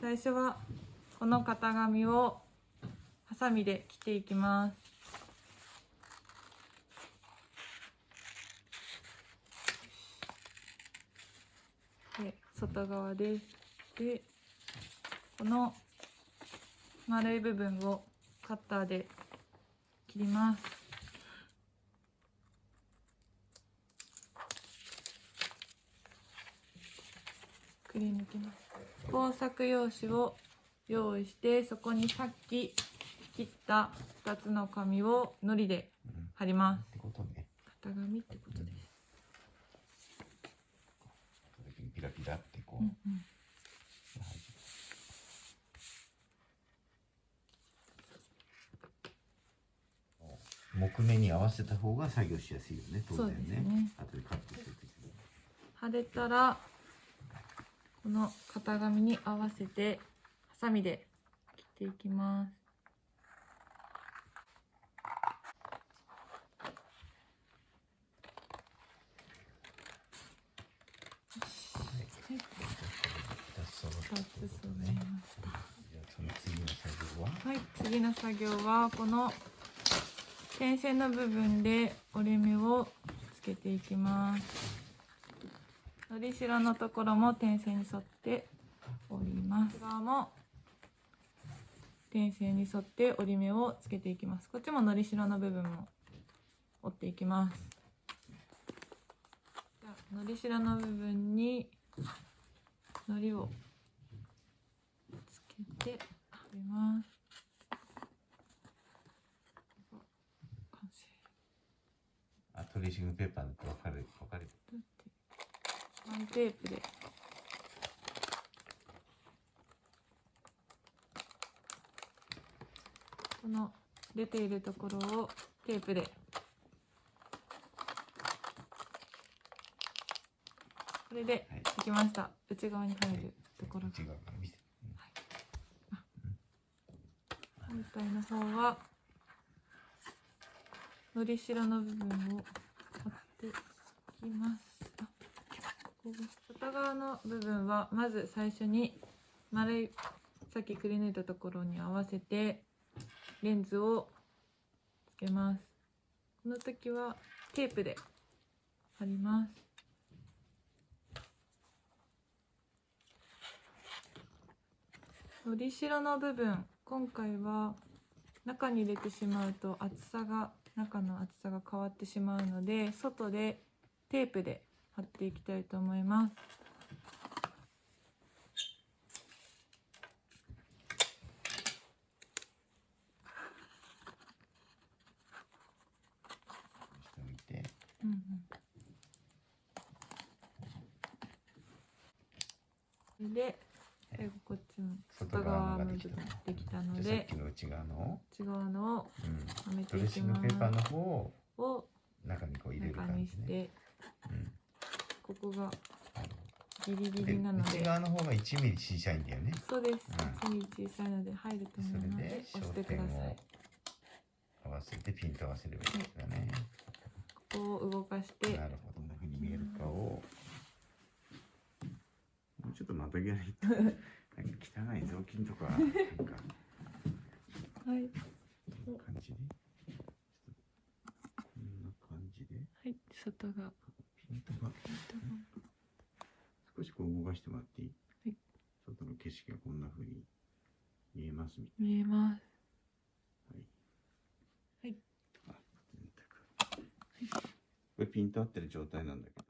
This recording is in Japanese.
最初はこの型紙をハサミで切っていきます。で外側ですでこの丸い部分をカッターで切ります。くり抜きます工作用紙を用意してそこにさっき切った2つの紙を糊で貼ります。ってことね。型紙ってことです、ピラピラってこう、うん。うん木目に合わせた方が作業しやすいよね当然そうですね。ね後でカットするときに。貼れたらこの型紙に合わせてハサミで切っていきます。二つ揃った2ってこつ揃とねえましたじゃあその次の作業は？はい。次の作業はこの点線の部分で折れ目をつけていきますのりしろのところも点線に沿って折ります。側も。点線に沿って折り目をつけていきます。こっちものりしろの部分も折っていきます。じゃあのりしろの部分にのりをつけて貼ります。完成あトレーシングペーパーって分かる分かるどうやってマイテープで。この出ているところをテープで。これではい。できました。内側に入るところが。内側から見せて本体の方はのりしろの部分を貼っていきます外側の部分はまず最初に丸いさっきくり抜いたところに合わせてレンズをつけます。この時はテープで貼ります。のりしろの部分今回は中に入れてしまうと厚さが中の厚さが変わってしまうので外でテープで貼っていきたいと思います。で最後こっちの外側の部分できたので内側の、内側のをうん、はめていきます。ペーパーの方をを中にこう入れる中感じね、にしてうんここがギリギでリなので。内側の方が1ミリ小さいんだよね。そうです。う1ミリ小さいので入ると思うのでそれで押してください。を。合わせてピンと合わせればいいですよね、ここを動かして。なるほどどんな風に見えるかを。もうちょっとまたぎないとなんか汚い雑巾とかなんかはい。こんな感じで。こんな感じで。はい。外がピントが少しこう動かしてもらっていい、はい。外の景色がこんな風に見えますみた見えます。い。なはい。あ電卓これピント合ってる状態なんだけど